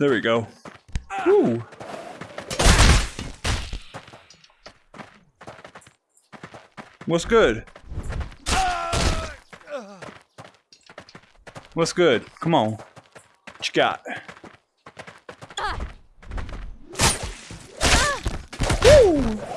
There we go. Woo. What's good? What's good? Come on. What you got? Woo!